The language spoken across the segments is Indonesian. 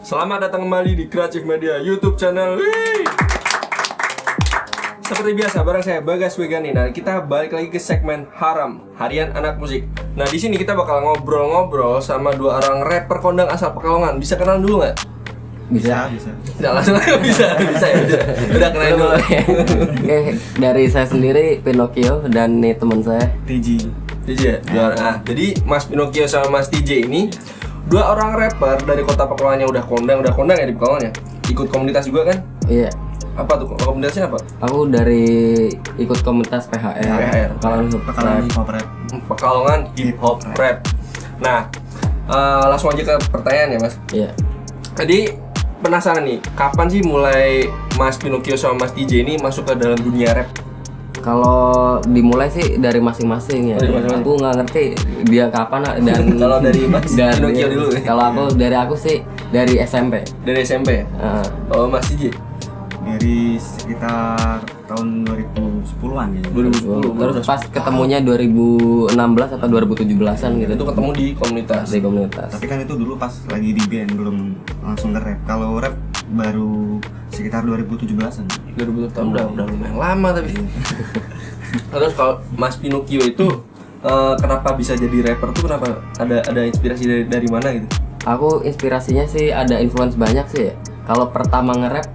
Selamat datang kembali di Creative Media YouTube channel. Wih! Seperti biasa, bareng saya Bagas Wegani. Nah, kita balik lagi ke segmen Haram, Harian Anak Musik. Nah, di sini kita bakal ngobrol-ngobrol sama dua orang rapper kondang asal Pekalongan. Bisa kenalan dulu nggak? Bisa, bisa. Tidak langsung aja bisa, bisa ya. Udah, udah kenalin dulu. Oke, dari saya sendiri Pinocchio dan nih teman saya. TG TJ ya? Ah, jadi Mas Pinocchio sama Mas TJ ini dua orang rapper dari kota Pekalongan yang udah kondang, udah kondang ya di Pekalongan ya. Ikut komunitas juga kan? Iya. Apa tuh komunitasnya apa? Aku dari ikut komunitas PHR. PHR. Kalau Pekalongan hip hop rap Pekalongan Hip Hop Rap. Nah, eh, langsung aja ke pertanyaan ya Mas. Iya. Tadi penasaran nih, kapan sih mulai Mas Pinocchio sama Mas TJ ini masuk ke dalam dunia rap? Kalau dimulai sih dari masing-masing ya. Dari masing-masing. Aku nggak ngerti dia kapan dan Kalau dari Mas dari- Pinocchio dulu ya. Kalau aku dari aku sih dari SMP. Dari SMP. Heeh. Oh, Mas TJ dari sekitar tahun 2010-an ya 2010. Terus pas ketemunya 2016 atau 2017-an gitu. itu ketemu di komunitas. di komunitas. tapi kan itu dulu pas lagi di band belum langsung ke rap kalau rap baru sekitar 2017-an 2000 tahun udah udah lumayan lama tapi. Terus kalau Mas Pinocchio itu eh, kenapa bisa jadi rapper tuh kenapa ada ada inspirasi dari dari mana gitu? Aku inspirasinya sih ada influence banyak sih ya. Kalau pertama nge-rap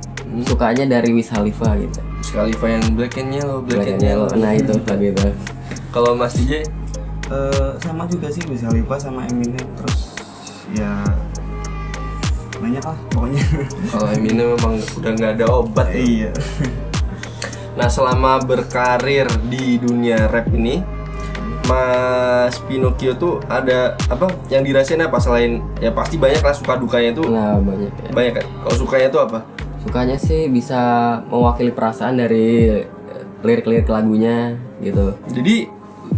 sukanya dari Wiz Khalifa gitu. Sekali yang Black and Yellow, Black, and Black and Yellow. Yellow. Nah itu lagi itu. Kalau Mas DJ Eh, sama juga sih bisa Khalifa sama Eminem terus ya banyak lah pokoknya kalau Eminem memang udah nggak ada obat ya. iya Nah selama berkarir di dunia rap ini Mas Pinocchio tuh ada apa yang dirasain apa selain ya pasti banyak lah suka dukanya tuh Nah banyak ya. banyak kan kalau sukanya tuh apa Sukanya sih bisa mewakili perasaan dari eh, lirik-lirik lagunya gitu. jadi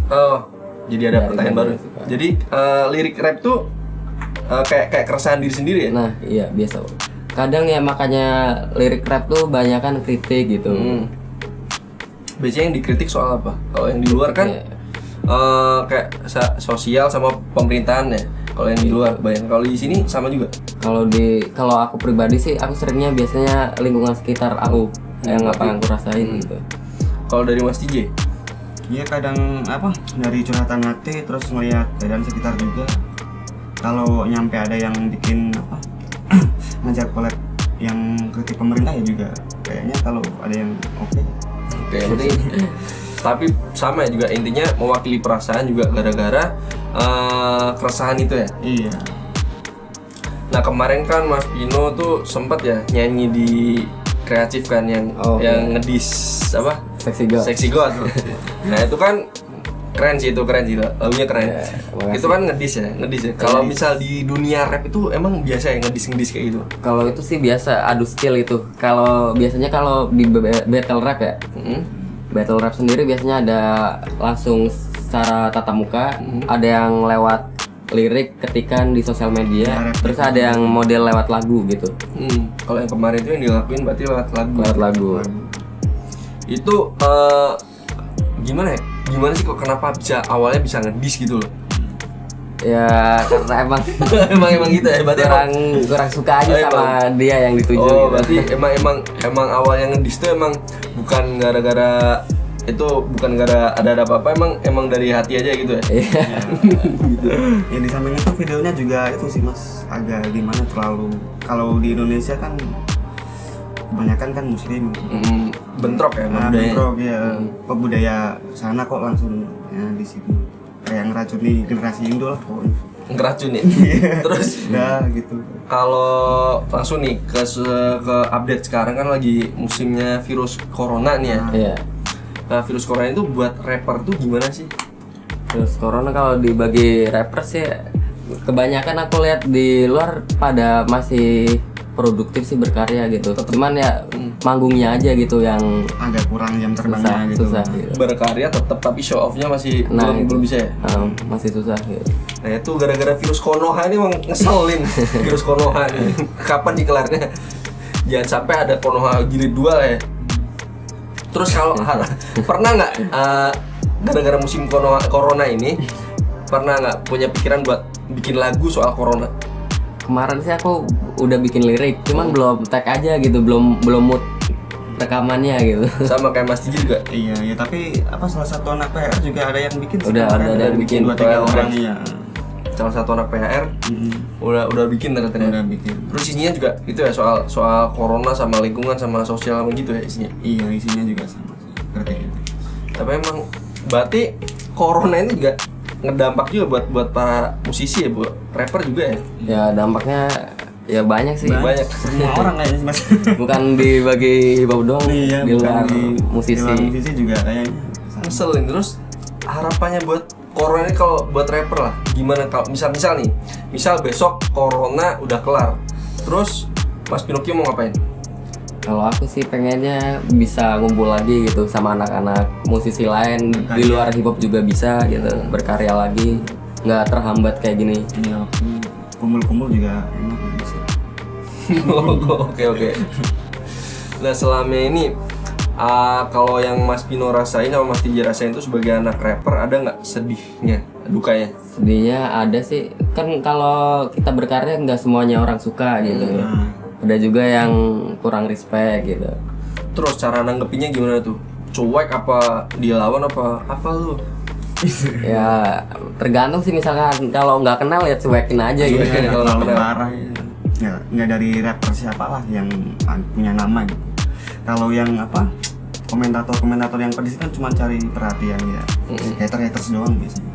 oh jadi ada Dari pertanyaan baru suka? jadi eh, lirik rap tuh eh, kayak kayak keresahan diri sendiri ya Nah iya biasa. Kadang ya makanya lirik rap tuh banyak kan kritik gitu. Hmm. biasanya yang dikritik soal apa kalau yang di luar kan Iya. eh, kayak sa- sosial sama pemerintahan ya kalau yang di luar banyak kalau di sini sama juga Kalau di kalau aku pribadi sih aku seringnya biasanya lingkungan sekitar aku yang apa yang aku rasain gitu. kalau dari Mas TJ Iya kadang apa dari curhatan hati terus ngeliat keadaan sekitar juga kalau nyampe ada yang bikin apa ngajak collab yang kritik pemerintah ya juga kayaknya kalau ada yang oke Oke, yang penting tapi sama ya juga intinya mewakili perasaan juga gara-gara eh, keresahan itu ya. iya Nah kemarin kan Mas Pino tuh sempet ya nyanyi di kreatif kan yang Oh, yang ngedis apa Seksi God. Sexy God. nah itu kan keren sih itu keren sih lagunya keren. Ya, itu kan ngedis ya ngedis ya. Kalau misal di dunia rap itu emang biasa ya ngedis ngedis kayak gitu. Kalau itu sih biasa adu skill itu. Kalau biasanya kalau di ba- battle rap ya, Mm-mm. battle rap sendiri biasanya ada langsung secara tatap muka, Mm-hmm. ada yang lewat lirik ketikan di sosial media, rap terus ada yang model lewat lagu gitu. Hmm, Kalau yang kemarin itu yang dilakuin berarti lewat lagu. Lewat lagu. itu eh, gimana ya? Gimana sih kok kenapa bisa awalnya bisa ngedis gitu loh? Ya karena emang emang emang gitu ya? Berarti emang, kurang kurang suka aja Oh, sama dia yang dituju oh gitu. berarti emang emang emang awalnya ngedis tuh emang bukan gara-gara itu bukan gara ada ada apa-apa emang emang dari hati aja gitu ya? Iya. yang di samping itu videonya juga itu sih mas. Agak gimana terlalu kalau di Indonesia kan kebanyakan kan muslim. Mm, bentrok ya nah, budaya. bentrok ya kok budaya sana kok langsung ya di sini kayak ngeracuni generasi Indo lah pokoknya. Ngeracun ya terus? Ya gitu. Kalau langsung nih ke ke update sekarang kan lagi musimnya virus corona nih ya. Iya. nah, virus corona itu buat rapper tuh gimana sih? Terus corona kalau dibagi rapper sih kebanyakan aku lihat di luar pada masih produktif sih berkarya gitu. Cuman ya manggungnya aja gitu yang agak kurang jam susah, terbangnya gitu susah gitu. berkarya tetap tapi show off-nya masih Nah, belum, itu. belum bisa ya Um, masih susah gitu. Nah itu gara-gara virus Konoha ini emang ngeselin virus Konoha ini. Kapan dikelarnya? Jangan sampai ada Konoha jilid 2 lah ya. Terus kalau pernah nggak eh, gara-gara musim Konoha, corona ini pernah nggak punya pikiran buat bikin lagu soal corona? Kemarin sih aku udah bikin lirik, cuman belum tag aja gitu, belum belum mood rekamannya gitu. sama kayak Mas Tiji juga Iya, ya tapi apa salah satu anak PR juga ada yang bikin Udah, ada- ada yang bikin. dua tiga orang iya. salah satu anak PHR Mm-mm. udah udah bikin ternyata ya. Udah bikin. terus isinya juga itu ya soal soal corona sama lingkungan sama sosial gitu ya isinya Iya, isinya juga sama sih. Tapi emang berarti corona ini juga ngedampak juga buat buat para musisi ya buat rapper juga ya Ya dampaknya ya banyak sih. banyak Semua orang kayaknya Mas. Bukan dibagi hip hop doang, iya, di bukan luar di musisi. Di luar musisi juga kayaknya. Ngeselin terus harapannya buat corona ini kalau buat rapper lah gimana kalau misal misal nih misal besok corona udah kelar terus Mas Pinocchio mau ngapain Kalau aku sih pengennya bisa ngumpul lagi gitu sama anak-anak musisi lain di luar hip hop juga bisa gitu berkarya lagi nggak terhambat kayak gini. Iya, waktu kumpul-kumpul juga enak bisa. oke oke nah selama ini ah, kalau yang Mas Pino rasain sama Mas Tiji rasain itu sebagai anak rapper ada nggak sedihnya dukanya Sedihnya ada sih kan kalau kita berkarya nggak semuanya orang suka gitu. Nah, Ada juga yang kurang respect gitu. terus cara nanggepinnya gimana tuh cuek apa dilawan apa apa lu Ya tergantung sih misalkan kalau nggak kenal ya cuekin aja gitu. Iya, kalau terlalu kenal. parah ya. Nggak, nggak dari rapper siapa lah yang punya nama gitu. Kalau yang apa komentator-komentator yang pedis kan cuma cari perhatian ya. Hater-haters doang biasanya.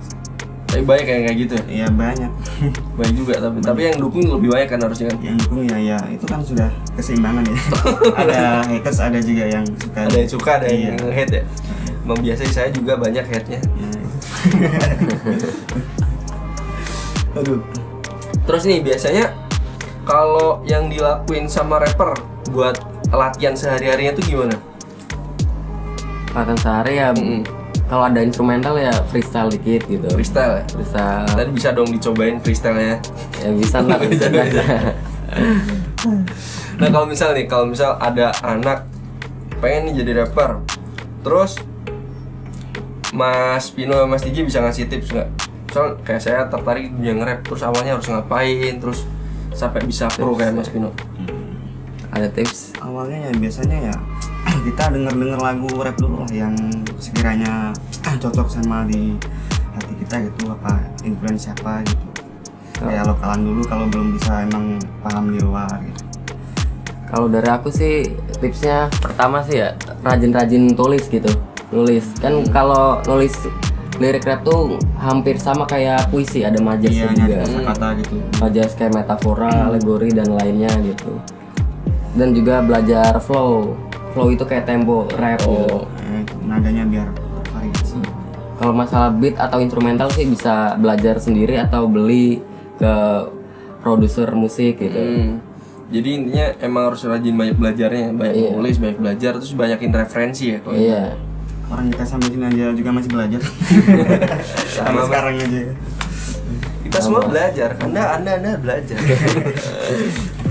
Tapi banyak kayak kayak gitu ya Iya banyak. banyak juga tapi tapi yang dukung lebih banyak kan harusnya kan yang dukung ya ya itu kan sudah keseimbangan ya. ada haters ada juga yang suka. ada yang suka ada Iya. yang hate ya Emang biasa saya juga banyak hate-nya Ya, Aduh. Terus nih biasanya kalau yang dilakuin sama rapper buat latihan sehari-harinya tuh gimana? Latihan sehari ya kalau ada instrumental ya freestyle dikit gitu. Freestyle ya? Freestyle Tadi bisa dong dicobain freestyle-nya. ya bisa lah bisa Bisa. Nah kalau misal nih, kalau misal ada anak pengen nih jadi rapper, terus Mas Pino sama Mas Tiji bisa ngasih tips nggak? Misal kayak saya tertarik dunia nge-rap, terus awalnya harus ngapain, terus sampai bisa pro kayak Mas Pino. ada tips awalnya ya biasanya ya kita denger-denger lagu rap dulu lah yang sekiranya cocok sama di hati kita gitu apa influence siapa gitu. Kayak lokalan dulu kalau belum bisa emang paham di luar gitu. Kalau dari aku sih tipsnya pertama sih ya rajin-rajin tulis gitu nulis. Kan kalau nulis lirik rap tuh hampir sama kayak puisi ada iya majasnya juga kata gitu. Majas kayak metafora alegori dan lainnya gitu. Dan juga belajar flow flow itu kayak tempo rap gitu Eh, nadanya biar variasi kalau masalah beat atau instrumental sih bisa belajar sendiri atau beli ke produser musik gitu Hmm. Jadi intinya emang harus rajin banyak belajarnya, banyak Iya. nulis, banyak belajar, terus banyakin referensi ya. Kalau iya orang kita sampai sini aja juga masih belajar Sama, sekarang aja kita semua belajar. Anda, anda, anda belajar.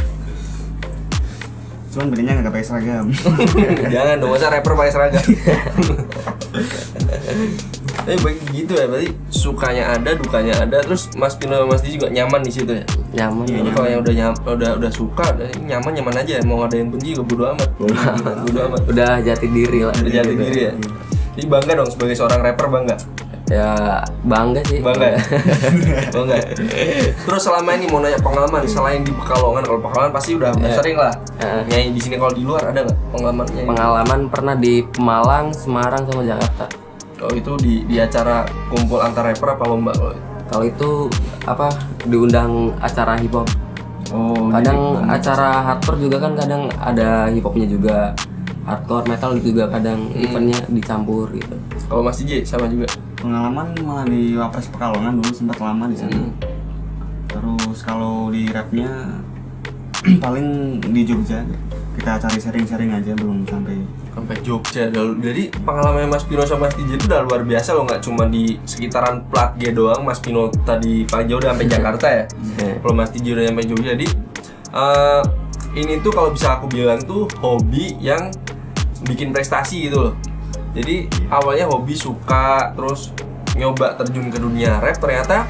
cuman bedanya nggak pakai seragam Jangan dong, masa rapper pakai seragam. Tapi baik gitu ya, berarti sukanya ada, dukanya ada, terus Mas Pino sama Mas Diji juga nyaman di situ ya. nyaman Jadi kalau yang udah nyam, udah udah suka, udah nyaman nyaman aja. Mau ada yang benci juga bodo amat. bodo amat. udah jati diri lah Udah jati diri ya. Jadi bangga dong sebagai seorang rapper bangga. Ya bangga sih Bangga? Bangga. Terus selama ini mau nanya pengalaman selain di Pekalongan, kalau Pekalongan pasti udah sering lah. Heeh. Nyanyi di sini kalau di luar ada nggak pengalaman nyanyi? pengalaman pernah di Pemalang Semarang sama Jakarta Oh itu di di acara kumpul antar rapper apa lomba kalau itu? kalau itu apa diundang acara hip hop Oh, kadang acara hardcore juga kan kadang ada hip hopnya juga hardcore metal juga kadang eventnya dicampur gitu kalau Mas DJ sama juga. Pengalaman malah di Wapres Pekalongan dulu sempat lama di sana terus kalau di rapnya paling di Jogja kita cari sharing-sharing aja belum sampai sampai Jogja. Jadi pengalaman Mas Pino sama Mas DJ itu udah luar biasa loh, nggak cuma di sekitaran Plat G doang. Mas Pino tadi pagi udah sampai Jakarta ya. Iya. Kalau Mas DJ udah sampai Jogja, jadi eh, ini tuh kalau bisa aku bilang tuh hobi yang bikin prestasi gitu loh. Jadi awalnya hobi suka, terus nyoba terjun ke dunia rap ternyata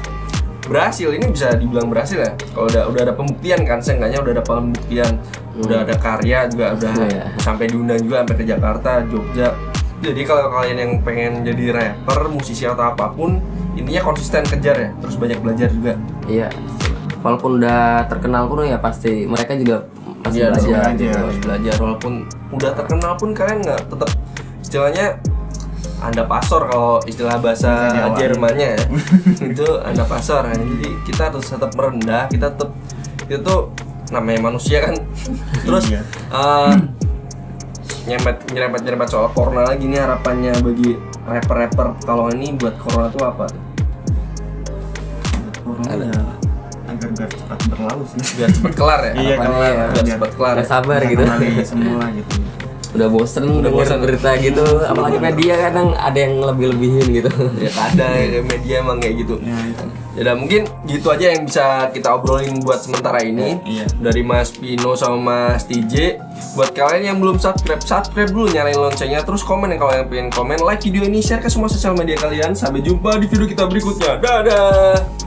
berhasil ini bisa dibilang berhasil ya kalau udah udah ada pembuktian kan seenggaknya udah ada pembuktian udah ada karya juga udah Iya. sampai diundang juga sampai ke Jakarta Jogja jadi kalau kalian yang pengen jadi rapper musisi atau apa pun intinya konsisten kejar ya terus banyak belajar juga Iya. Walaupun udah terkenal pun ya pasti mereka juga masih Iya, belajar. belajar. gitu. harus belajar walaupun udah terkenal pun kalian nggak tetap istilahnya anda pasor kalau istilah bahasa. Jermannya ya itu anda pasor ya. jadi kita harus tetap merendah kita tetap itu tuh namanya manusia kan terus Iya. eh, nyempet nyerempet nyerempet soal corona lagi nih harapannya bagi rapper-rapper kalau ini buat corona tuh apa tuh? corona ya agar biar cepat berlalu sih biar cepet kelar ya Iya, kelar. ya, biar cepet kelar Udah ya. sabar gitu. semula gitu Udah bosen Udah bosen. berita gitu, apalagi media kadang ada yang lebih-lebihin gitu. ya ada ya, media emang kayak gitu ya Ya udah, mungkin gitu aja yang bisa kita obrolin buat sementara ini Iya. dari Mas Pino sama Mas TJ. Buat kalian yang belum subscribe, subscribe dulu nyalain loncengnya terus komen ya kalau yang pengen komen, like video ini, share ke semua sosial media kalian. Sampai jumpa di video kita berikutnya. Dadah.